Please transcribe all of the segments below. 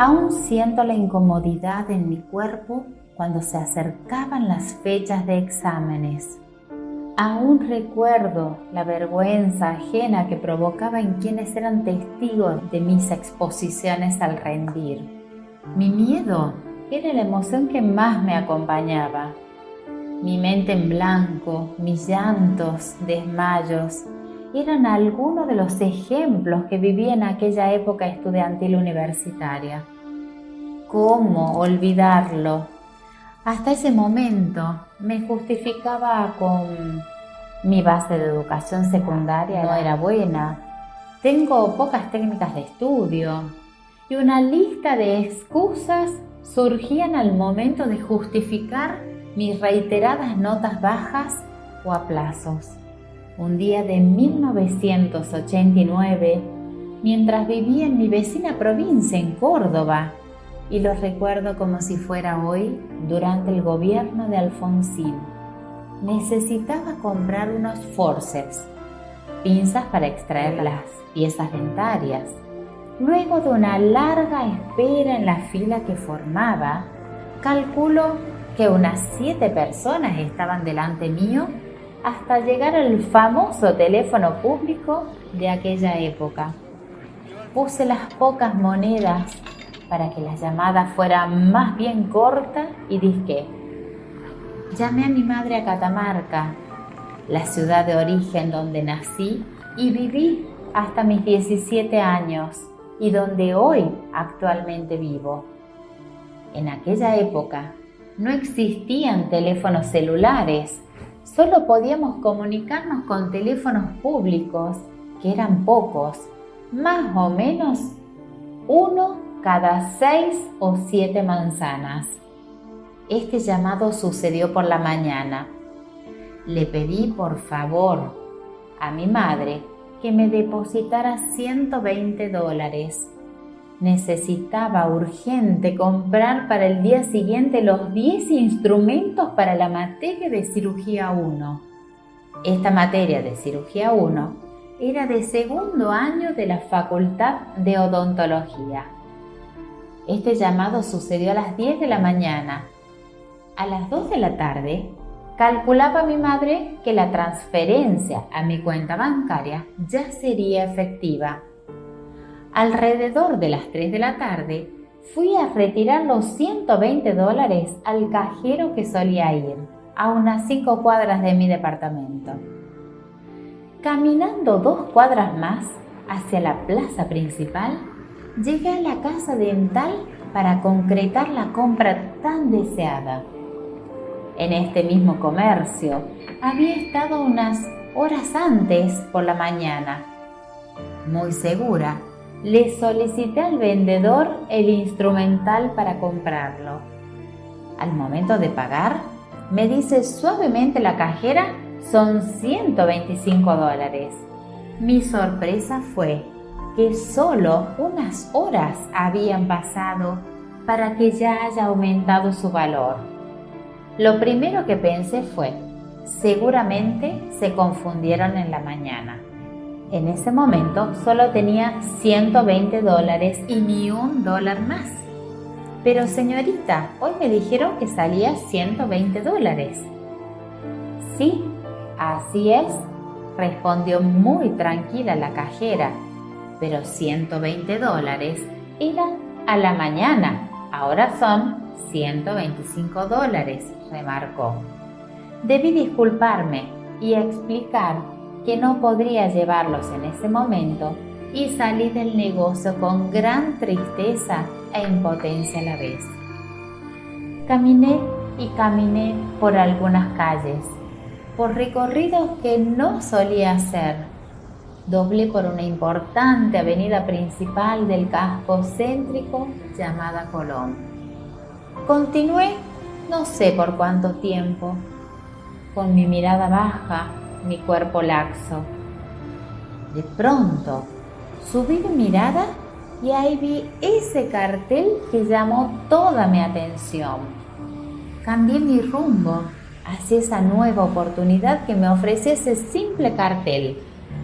Aún siento la incomodidad en mi cuerpo cuando se acercaban las fechas de exámenes. Aún recuerdo la vergüenza ajena que provocaba en quienes eran testigos de mis exposiciones al rendir. Mi miedo era la emoción que más me acompañaba. Mi mente en blanco, mis llantos, desmayos, eran algunos de los ejemplos que viví en aquella época estudiantil universitaria. ¿Cómo olvidarlo? Hasta ese momento me justificaba con mi base de educación secundaria no era buena, tengo pocas técnicas de estudio y una lista de excusas surgían al momento de justificar mis reiteradas notas bajas o aplazos. Un día de 1989, mientras vivía en mi vecina provincia, en Córdoba, y lo recuerdo como si fuera hoy durante el gobierno de Alfonsín. Necesitaba comprar unos forceps, pinzas para extraer las piezas dentarias. Luego de una larga espera en la fila que formaba, calculo que unas siete personas estaban delante mío hasta llegar al famoso teléfono público de aquella época. Puse las pocas monedas para que la llamada fuera más bien corta y disque. Llamé a mi madre a Catamarca, la ciudad de origen donde nací y viví hasta mis 17 años y donde hoy actualmente vivo. En aquella época no existían teléfonos celulares, solo podíamos comunicarnos con teléfonos públicos, que eran pocos, más o menos uno cada seis o siete manzanas. Este llamado sucedió por la mañana. Le pedí por favor a mi madre que me depositara 120 dólares. Necesitaba urgente comprar para el día siguiente los 10 instrumentos para la materia de cirugía 1. Esta materia de cirugía 1 era de segundo año de la Facultad de Odontología. Este llamado sucedió a las 10 de la mañana. A las 2 de la tarde, calculaba mi madre que la transferencia a mi cuenta bancaria ya sería efectiva. Alrededor de las 3 de la tarde, fui a retirar los 120 dólares al cajero que solía ir, a unas 5 cuadras de mi departamento. Caminando dos cuadras más hacia la plaza principal, llegué a la casa dental para concretar la compra tan deseada. En este mismo comercio había estado unas horas antes por la mañana. Muy segura, le solicité al vendedor el instrumental para comprarlo. Al momento de pagar, me dice suavemente la cajera son 125 dólares. Mi sorpresa fue que solo unas horas habían pasado para que ya haya aumentado su valor. Lo primero que pensé fue, seguramente se confundieron en la mañana. En ese momento solo tenía 120 dólares y ni un dólar más. Pero señorita, hoy me dijeron que salía 120 dólares. Sí, así es, respondió muy tranquila la cajera pero 120 dólares eran a la mañana, ahora son 125 dólares, remarcó. Debí disculparme y explicar que no podría llevarlos en ese momento y salí del negocio con gran tristeza e impotencia a la vez. Caminé y caminé por algunas calles, por recorridos que no solía hacer doblé por una importante avenida principal del casco céntrico llamada Colón. Continué no sé por cuánto tiempo, con mi mirada baja, mi cuerpo laxo. De pronto, subí mi mirada y ahí vi ese cartel que llamó toda mi atención. Cambié mi rumbo hacia esa nueva oportunidad que me ofrecía ese simple cartel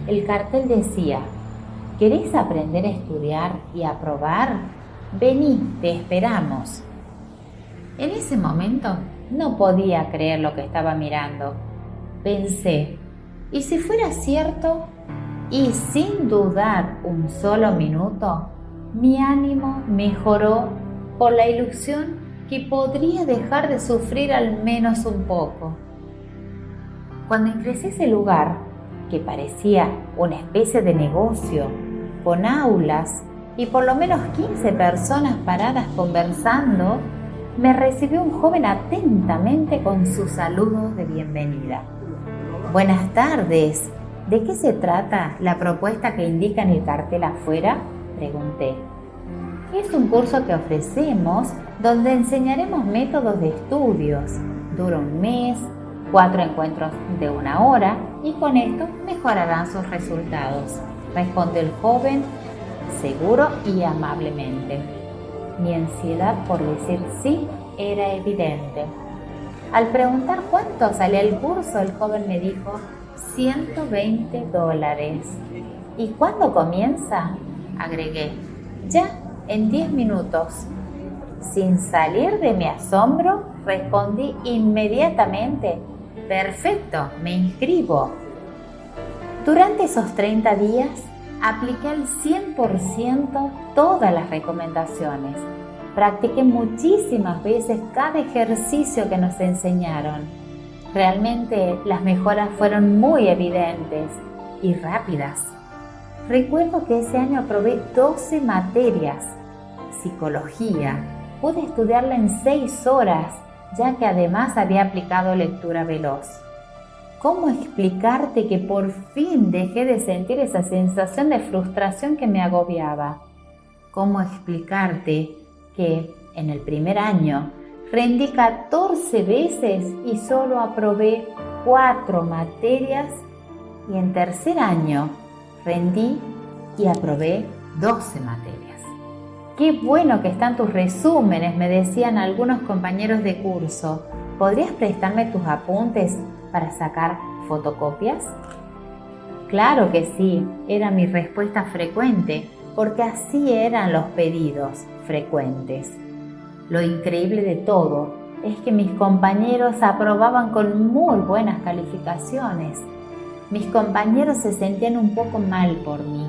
el cartel decía, ¿queréis aprender a estudiar y aprobar? Vení, te esperamos. En ese momento no podía creer lo que estaba mirando. Pensé, ¿y si fuera cierto? Y sin dudar un solo minuto, mi ánimo mejoró por la ilusión que podría dejar de sufrir al menos un poco. Cuando ingresé a ese lugar, que parecía una especie de negocio, con aulas y por lo menos 15 personas paradas conversando, me recibió un joven atentamente con sus saludos de bienvenida. Buenas tardes. ¿De qué se trata la propuesta que indica en el cartel afuera? Pregunté. Es un curso que ofrecemos donde enseñaremos métodos de estudios. Dura un mes, cuatro encuentros de una hora y con esto mejorarán sus resultados. Responde el joven seguro y amablemente. Mi ansiedad por decir sí era evidente. Al preguntar cuánto salía el curso, el joven me dijo 120 dólares. ¿Y cuándo comienza? Agregué. Ya, en 10 minutos. Sin salir de mi asombro, respondí inmediatamente. Perfecto, me inscribo. Durante esos 30 días apliqué al 100% todas las recomendaciones. Practiqué muchísimas veces cada ejercicio que nos enseñaron. Realmente las mejoras fueron muy evidentes y rápidas. Recuerdo que ese año aprobé 12 materias. Psicología. Pude estudiarla en 6 horas, ya que además había aplicado lectura veloz. ¿Cómo explicarte que por fin dejé de sentir esa sensación de frustración que me agobiaba? ¿Cómo explicarte que en el primer año rendí 14 veces y solo aprobé 4 materias y en tercer año rendí y aprobé 12 materias? Qué bueno que están tus resúmenes, me decían algunos compañeros de curso. ¿Podrías prestarme tus apuntes para sacar fotocopias? Claro que sí, era mi respuesta frecuente, porque así eran los pedidos frecuentes. Lo increíble de todo es que mis compañeros aprobaban con muy buenas calificaciones. Mis compañeros se sentían un poco mal por mí,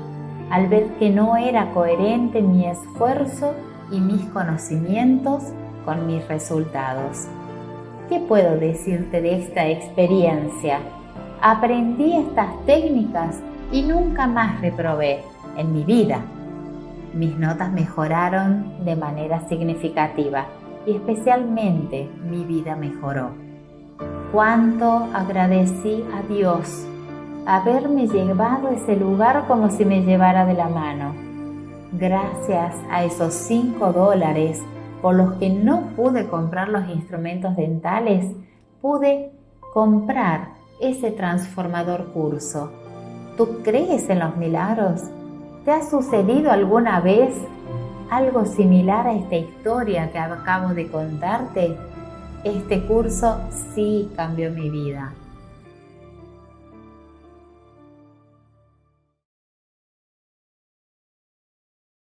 al ver que no era coherente mi esfuerzo y mis conocimientos con mis resultados. ¿Qué puedo decirte de esta experiencia? Aprendí estas técnicas y nunca más reprobé en mi vida. Mis notas mejoraron de manera significativa y especialmente mi vida mejoró. Cuánto agradecí a Dios haberme llevado a ese lugar como si me llevara de la mano. Gracias a esos cinco dólares por los que no pude comprar los instrumentos dentales, pude comprar ese transformador curso. ¿Tú crees en los milagros? ¿Te ha sucedido alguna vez algo similar a esta historia que acabo de contarte? Este curso sí cambió mi vida.